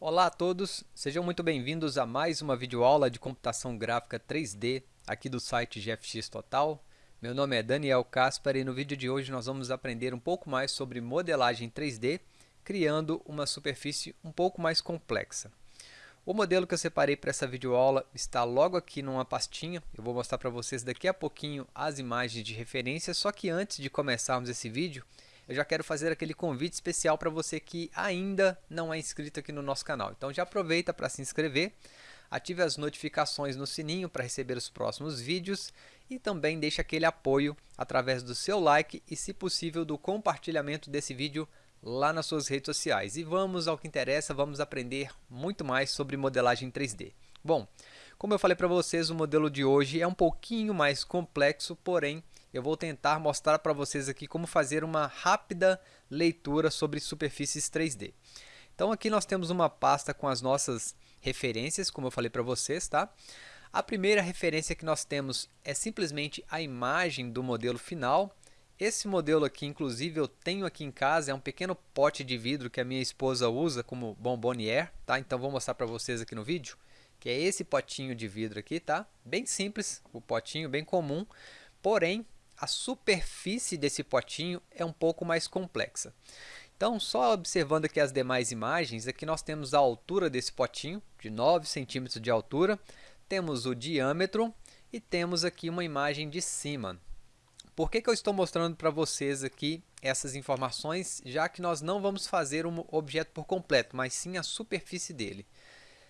Olá a todos, sejam muito bem-vindos a mais uma videoaula de computação gráfica 3D aqui do site GFX Total. Meu nome é Daniel Caspar e no vídeo de hoje nós vamos aprender um pouco mais sobre modelagem 3D, criando uma superfície um pouco mais complexa. O modelo que eu separei para essa videoaula está logo aqui numa pastinha. Eu vou mostrar para vocês daqui a pouquinho as imagens de referência, só que antes de começarmos esse vídeo, eu já quero fazer aquele convite especial para você que ainda não é inscrito aqui no nosso canal. Então já aproveita para se inscrever, ative as notificações no sininho para receber os próximos vídeos e também deixe aquele apoio através do seu like e, se possível, do compartilhamento desse vídeo lá nas suas redes sociais. E vamos ao que interessa, vamos aprender muito mais sobre modelagem 3D. Bom, como eu falei para vocês, o modelo de hoje é um pouquinho mais complexo, porém eu vou tentar mostrar para vocês aqui como fazer uma rápida leitura sobre superfícies 3D. Então aqui nós temos uma pasta com as nossas referências, como eu falei para vocês, tá? A primeira referência que nós temos é simplesmente a imagem do modelo final. Esse modelo aqui, inclusive, eu tenho aqui em casa, é um pequeno pote de vidro que a minha esposa usa como bombonier, tá? Então vou mostrar para vocês aqui no vídeo, que é esse potinho de vidro aqui, tá? Bem simples, o potinho bem comum, porém a superfície desse potinho é um pouco mais complexa. Então, só observando aqui as demais imagens, aqui nós temos a altura desse potinho, de 9 centímetros de altura, temos o diâmetro e temos aqui uma imagem de cima. Por que, que eu estou mostrando para vocês aqui essas informações, já que nós não vamos fazer um objeto por completo, mas sim a superfície dele.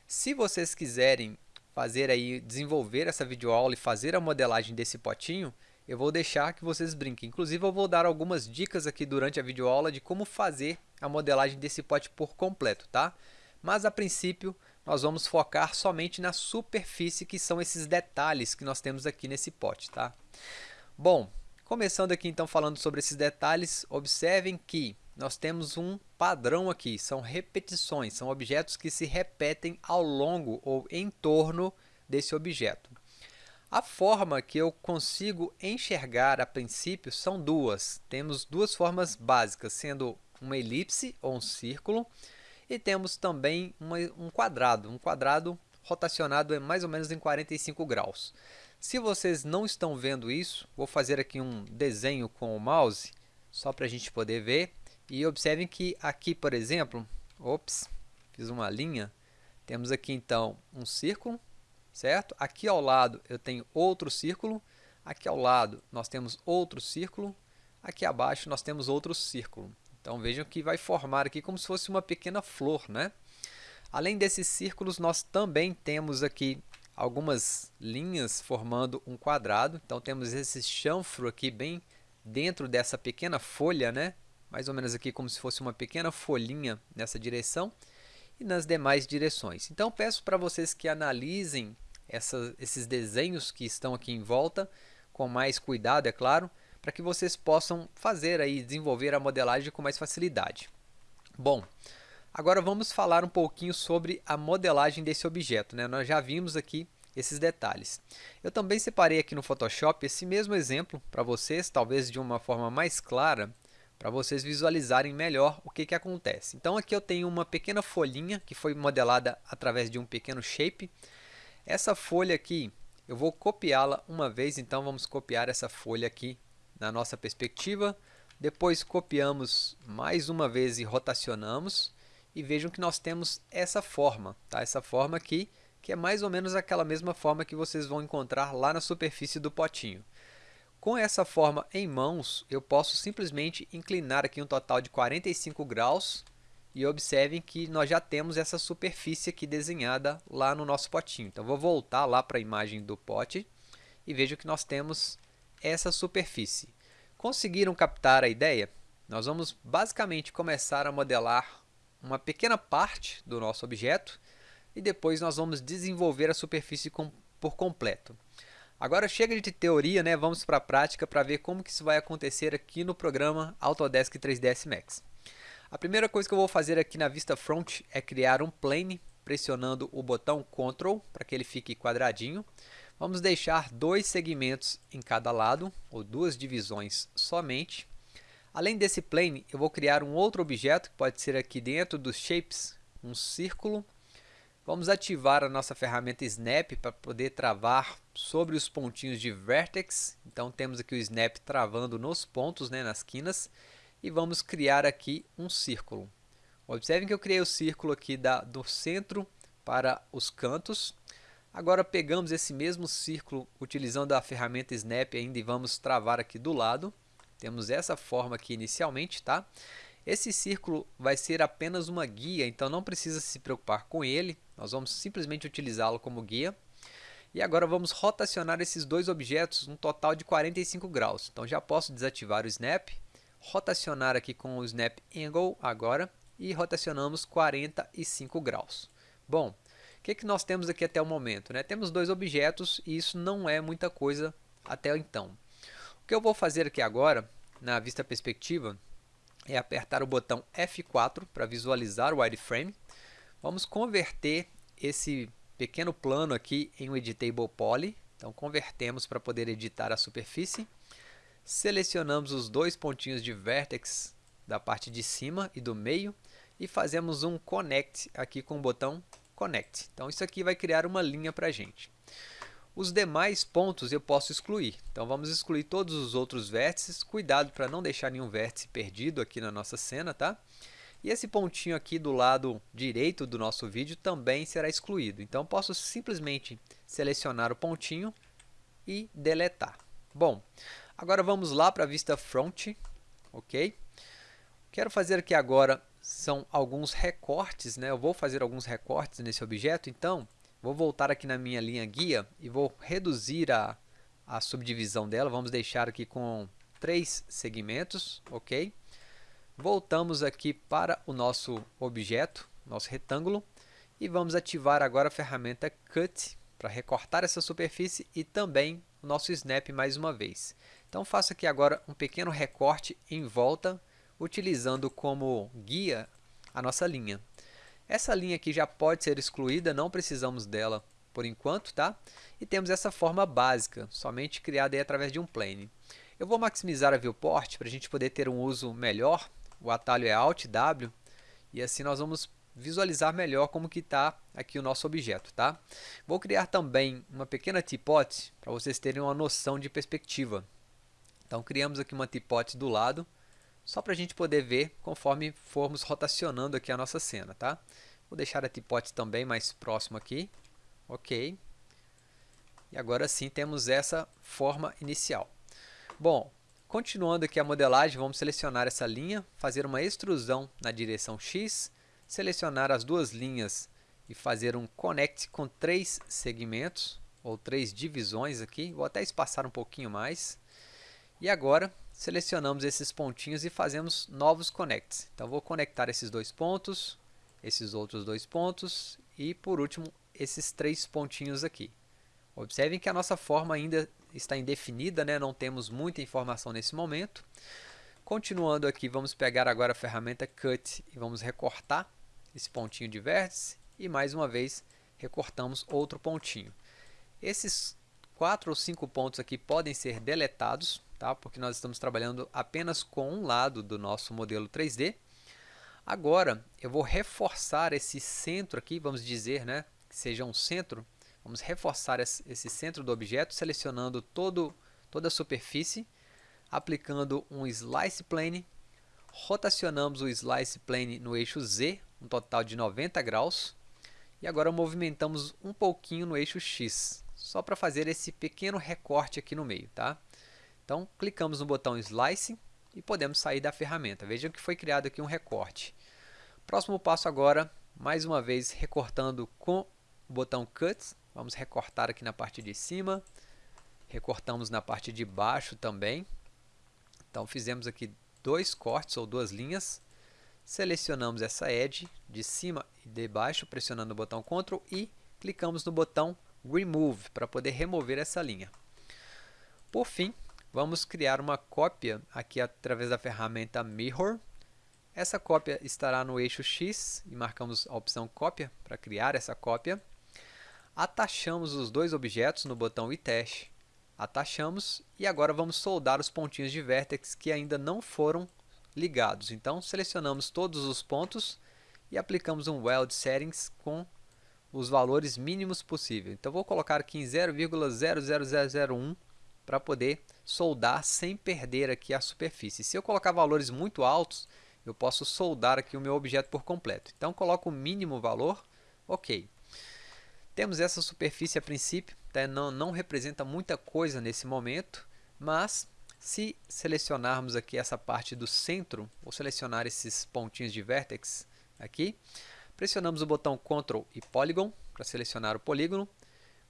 Se vocês quiserem fazer aí, desenvolver essa videoaula e fazer a modelagem desse potinho, eu vou deixar que vocês brinquem. Inclusive, eu vou dar algumas dicas aqui durante a videoaula de como fazer a modelagem desse pote por completo, tá? Mas, a princípio, nós vamos focar somente na superfície, que são esses detalhes que nós temos aqui nesse pote, tá? Bom, começando aqui então falando sobre esses detalhes, observem que nós temos um padrão aqui, são repetições, são objetos que se repetem ao longo ou em torno desse objeto. A forma que eu consigo enxergar a princípio são duas. Temos duas formas básicas, sendo uma elipse ou um círculo e temos também uma, um quadrado, um quadrado rotacionado em mais ou menos em 45 graus. Se vocês não estão vendo isso, vou fazer aqui um desenho com o mouse, só para a gente poder ver. E observem que aqui, por exemplo, ops, fiz uma linha, temos aqui então um círculo, certo? Aqui ao lado eu tenho outro círculo, aqui ao lado nós temos outro círculo, aqui abaixo nós temos outro círculo. Então vejam que vai formar aqui como se fosse uma pequena flor, né? Além desses círculos, nós também temos aqui algumas linhas formando um quadrado. Então temos esse chanfro aqui bem dentro dessa pequena folha, né? Mais ou menos aqui como se fosse uma pequena folhinha nessa direção e nas demais direções. Então peço para vocês que analisem essa, esses desenhos que estão aqui em volta, com mais cuidado, é claro, para que vocês possam fazer aí, desenvolver a modelagem com mais facilidade. Bom, agora vamos falar um pouquinho sobre a modelagem desse objeto. Né? Nós já vimos aqui esses detalhes. Eu também separei aqui no Photoshop esse mesmo exemplo para vocês, talvez de uma forma mais clara, para vocês visualizarem melhor o que, que acontece. Então aqui eu tenho uma pequena folhinha que foi modelada através de um pequeno shape. Essa folha aqui, eu vou copiá-la uma vez, então vamos copiar essa folha aqui na nossa perspectiva. Depois copiamos mais uma vez e rotacionamos. E vejam que nós temos essa forma, tá? essa forma aqui, que é mais ou menos aquela mesma forma que vocês vão encontrar lá na superfície do potinho. Com essa forma em mãos, eu posso simplesmente inclinar aqui um total de 45 graus e observem que nós já temos essa superfície aqui desenhada lá no nosso potinho. Então, vou voltar lá para a imagem do pote e vejo que nós temos essa superfície. Conseguiram captar a ideia? Nós vamos basicamente começar a modelar uma pequena parte do nosso objeto e depois nós vamos desenvolver a superfície com, por completo. Agora chega de teoria, né? vamos para a prática para ver como que isso vai acontecer aqui no programa Autodesk 3ds Max. A primeira coisa que eu vou fazer aqui na vista front é criar um plane pressionando o botão Ctrl para que ele fique quadradinho. Vamos deixar dois segmentos em cada lado, ou duas divisões somente. Além desse plane, eu vou criar um outro objeto, que pode ser aqui dentro dos Shapes, um círculo. Vamos ativar a nossa ferramenta Snap para poder travar sobre os pontinhos de Vertex. Então temos aqui o Snap travando nos pontos, né, nas quinas. E vamos criar aqui um círculo. Observem que eu criei o círculo aqui da, do centro para os cantos. Agora pegamos esse mesmo círculo utilizando a ferramenta Snap ainda e vamos travar aqui do lado. Temos essa forma aqui inicialmente, tá? Esse círculo vai ser apenas uma guia, então não precisa se preocupar com ele. Nós vamos simplesmente utilizá-lo como guia. E agora vamos rotacionar esses dois objetos um total de 45 graus. Então já posso desativar o Snap, rotacionar aqui com o Snap Angle agora e rotacionamos 45 graus. Bom, o que, que nós temos aqui até o momento? Né? Temos dois objetos e isso não é muita coisa até então. O que eu vou fazer aqui agora, na vista perspectiva, é apertar o botão F4 para visualizar o wireframe. Vamos converter esse pequeno plano aqui em um Editable Poly. Então, convertemos para poder editar a superfície. Selecionamos os dois pontinhos de vertex da parte de cima e do meio e fazemos um Connect aqui com o botão Connect. Então, isso aqui vai criar uma linha para a gente. Os demais pontos eu posso excluir. Então vamos excluir todos os outros vértices. Cuidado para não deixar nenhum vértice perdido aqui na nossa cena, tá? E esse pontinho aqui do lado direito do nosso vídeo também será excluído. Então posso simplesmente selecionar o pontinho e deletar. Bom, agora vamos lá para a vista front, ok? Quero fazer aqui agora são alguns recortes, né? Eu vou fazer alguns recortes nesse objeto, então Vou voltar aqui na minha linha guia e vou reduzir a, a subdivisão dela. Vamos deixar aqui com três segmentos, ok? Voltamos aqui para o nosso objeto, nosso retângulo, e vamos ativar agora a ferramenta Cut para recortar essa superfície e também o nosso Snap mais uma vez. Então faço aqui agora um pequeno recorte em volta, utilizando como guia a nossa linha. Essa linha aqui já pode ser excluída, não precisamos dela por enquanto, tá? E temos essa forma básica, somente criada aí através de um plane. Eu vou maximizar a viewport para a gente poder ter um uso melhor. O atalho é Alt W e assim nós vamos visualizar melhor como que está aqui o nosso objeto, tá? Vou criar também uma pequena teapot para vocês terem uma noção de perspectiva. Então criamos aqui uma teapot do lado só para a gente poder ver conforme formos rotacionando aqui a nossa cena, tá? Vou deixar a tipote também mais próximo aqui, ok. E agora sim temos essa forma inicial. Bom, continuando aqui a modelagem, vamos selecionar essa linha, fazer uma extrusão na direção X, selecionar as duas linhas e fazer um connect com três segmentos, ou três divisões aqui, vou até espaçar um pouquinho mais. E agora selecionamos esses pontinhos e fazemos novos connects. Então vou conectar esses dois pontos, esses outros dois pontos e por último esses três pontinhos aqui. Observem que a nossa forma ainda está indefinida, né? não temos muita informação nesse momento. Continuando aqui, vamos pegar agora a ferramenta Cut e vamos recortar esse pontinho de vértice e mais uma vez recortamos outro pontinho. Esses quatro ou cinco pontos aqui podem ser deletados, tá? porque nós estamos trabalhando apenas com um lado do nosso modelo 3D. Agora, eu vou reforçar esse centro aqui, vamos dizer né, que seja um centro. Vamos reforçar esse centro do objeto, selecionando todo, toda a superfície, aplicando um Slice Plane, rotacionamos o Slice Plane no eixo Z, um total de 90 graus, e agora movimentamos um pouquinho no eixo X, só para fazer esse pequeno recorte aqui no meio. Tá? Então, clicamos no botão Slice e podemos sair da ferramenta. Vejam que foi criado aqui um recorte. Próximo passo agora, mais uma vez recortando com o botão Cut. Vamos recortar aqui na parte de cima, recortamos na parte de baixo também. Então fizemos aqui dois cortes ou duas linhas. Selecionamos essa edge de cima e de baixo, pressionando o botão Ctrl e clicamos no botão Remove para poder remover essa linha. Por fim, Vamos criar uma cópia aqui através da ferramenta Mirror. Essa cópia estará no eixo X e marcamos a opção cópia para criar essa cópia. Atachamos os dois objetos no botão Attach. Atachamos e agora vamos soldar os pontinhos de vértex que ainda não foram ligados. Então selecionamos todos os pontos e aplicamos um Weld Settings com os valores mínimos possíveis. Então, vou colocar aqui em 0,00001 para poder soldar sem perder aqui a superfície. Se eu colocar valores muito altos, eu posso soldar aqui o meu objeto por completo. Então, coloco o mínimo valor, ok. Temos essa superfície a princípio, tá? não, não representa muita coisa nesse momento, mas se selecionarmos aqui essa parte do centro, vou selecionar esses pontinhos de vértex aqui, pressionamos o botão Ctrl e Polygon para selecionar o polígono.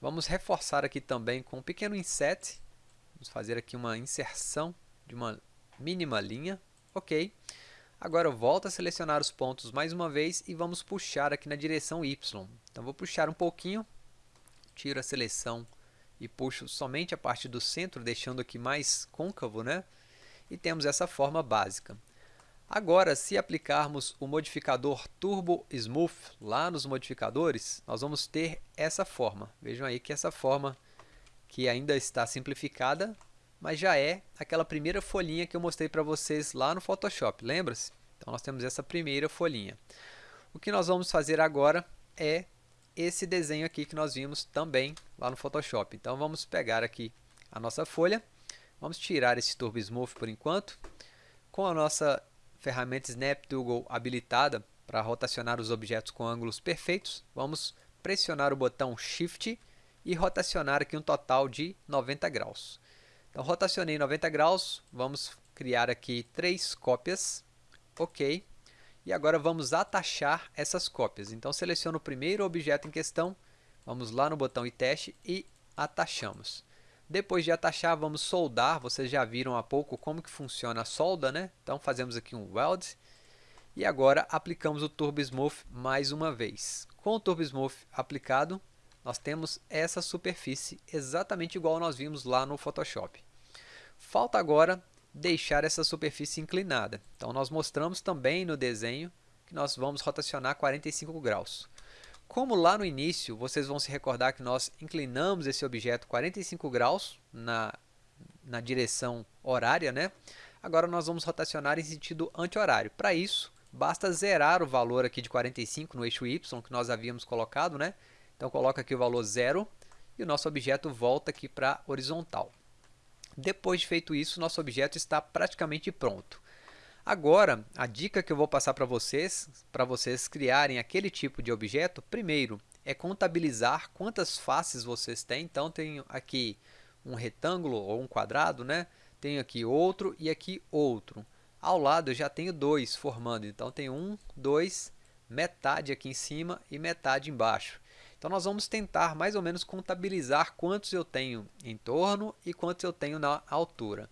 Vamos reforçar aqui também com um pequeno inset, vamos fazer aqui uma inserção de uma mínima linha, ok. Agora eu volto a selecionar os pontos mais uma vez e vamos puxar aqui na direção Y. Então vou puxar um pouquinho, tiro a seleção e puxo somente a parte do centro, deixando aqui mais côncavo, né? E temos essa forma básica. Agora, se aplicarmos o modificador Turbo Smooth lá nos modificadores, nós vamos ter essa forma. Vejam aí que essa forma que ainda está simplificada, mas já é aquela primeira folhinha que eu mostrei para vocês lá no Photoshop, lembra-se? Então, nós temos essa primeira folhinha. O que nós vamos fazer agora é esse desenho aqui que nós vimos também lá no Photoshop. Então vamos pegar aqui a nossa folha, vamos tirar esse Turbo Smooth por enquanto, com a nossa ferramenta Snap Toggle habilitada para rotacionar os objetos com ângulos perfeitos, vamos pressionar o botão Shift e rotacionar aqui um total de 90 graus. Então rotacionei 90 graus, vamos criar aqui três cópias, ok, e agora vamos atachar essas cópias. Então, seleciono o primeiro objeto em questão, vamos lá no botão e teste e atachamos. Depois de atachar, vamos soldar. Vocês já viram há pouco como que funciona a solda, né? Então, fazemos aqui um weld. E agora, aplicamos o Turbo Smooth mais uma vez. Com o Turbo Smooth aplicado, nós temos essa superfície exatamente igual nós vimos lá no Photoshop. Falta agora deixar essa superfície inclinada. Então, nós mostramos também no desenho que nós vamos rotacionar 45 graus. Como lá no início, vocês vão se recordar que nós inclinamos esse objeto 45 graus na, na direção horária, né? Agora nós vamos rotacionar em sentido anti-horário. Para isso, basta zerar o valor aqui de 45 no eixo Y que nós havíamos colocado, né? Então coloca aqui o valor zero e o nosso objeto volta aqui para horizontal. Depois de feito isso, nosso objeto está praticamente pronto. Agora, a dica que eu vou passar para vocês, para vocês criarem aquele tipo de objeto, primeiro é contabilizar quantas faces vocês têm. Então, tenho aqui um retângulo ou um quadrado, né? tenho aqui outro e aqui outro. Ao lado eu já tenho dois formando, então tenho um, dois, metade aqui em cima e metade embaixo. Então, nós vamos tentar mais ou menos contabilizar quantos eu tenho em torno e quantos eu tenho na altura.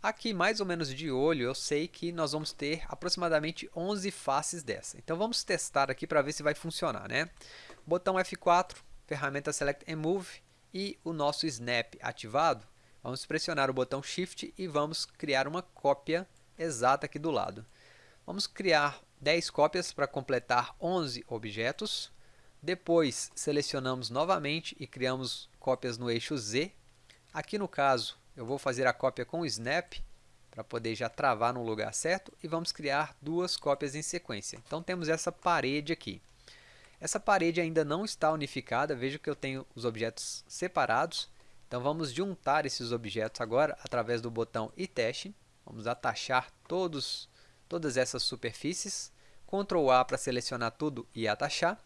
Aqui, mais ou menos de olho, eu sei que nós vamos ter aproximadamente 11 faces dessa. Então, vamos testar aqui para ver se vai funcionar. Né? Botão F4, ferramenta Select and Move e o nosso Snap ativado. Vamos pressionar o botão Shift e vamos criar uma cópia exata aqui do lado. Vamos criar 10 cópias para completar 11 objetos. Depois, selecionamos novamente e criamos cópias no eixo Z. Aqui no caso, eu vou fazer a cópia com o Snap, para poder já travar no lugar certo, e vamos criar duas cópias em sequência. Então, temos essa parede aqui. Essa parede ainda não está unificada, veja que eu tenho os objetos separados. Então, vamos juntar esses objetos agora através do botão e teste. Vamos atachar todos, todas essas superfícies. Ctrl A para selecionar tudo e atachar.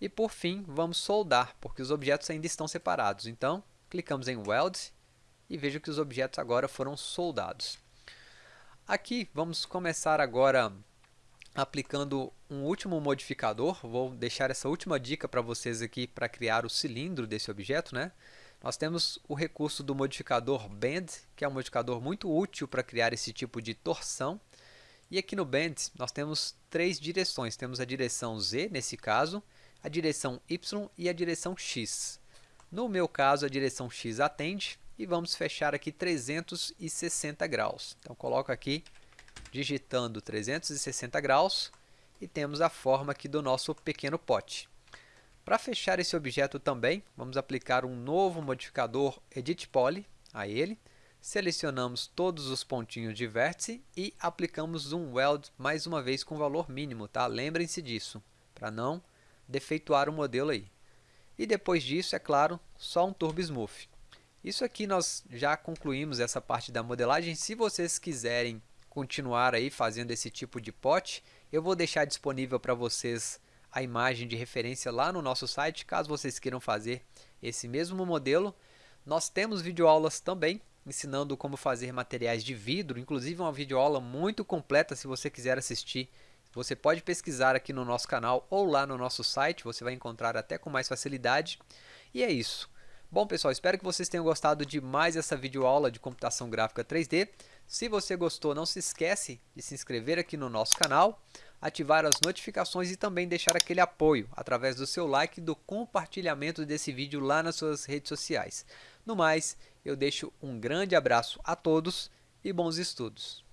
E por fim, vamos soldar, porque os objetos ainda estão separados. Então, clicamos em Weld e veja que os objetos agora foram soldados. Aqui, vamos começar agora aplicando um último modificador. Vou deixar essa última dica para vocês aqui para criar o cilindro desse objeto. Né? Nós temos o recurso do modificador Bend, que é um modificador muito útil para criar esse tipo de torção. E aqui no Bend, nós temos três direções. Temos a direção Z, nesse caso, a direção Y e a direção X. No meu caso, a direção X atende e vamos fechar aqui 360 graus. Então, coloco aqui, digitando 360 graus e temos a forma aqui do nosso pequeno pote. Para fechar esse objeto também, vamos aplicar um novo modificador Edit Poly a ele. selecionamos todos os pontinhos de vértice e aplicamos um weld mais uma vez com valor mínimo, tá? Lembrem-se disso, para não defeituar o modelo aí. E depois disso, é claro, só um Turbo Smooth. Isso aqui nós já concluímos essa parte da modelagem. Se vocês quiserem continuar aí fazendo esse tipo de pote, eu vou deixar disponível para vocês a imagem de referência lá no nosso site, caso vocês queiram fazer esse mesmo modelo. Nós temos videoaulas também ensinando como fazer materiais de vidro, inclusive uma videoaula muito completa se você quiser assistir. Você pode pesquisar aqui no nosso canal ou lá no nosso site, você vai encontrar até com mais facilidade. E é isso. Bom pessoal, espero que vocês tenham gostado de mais essa videoaula de computação gráfica 3D. Se você gostou, não se esquece de se inscrever aqui no nosso canal, ativar as notificações e também deixar aquele apoio através do seu like e do compartilhamento desse vídeo lá nas suas redes sociais. No mais, eu deixo um grande abraço a todos e bons estudos.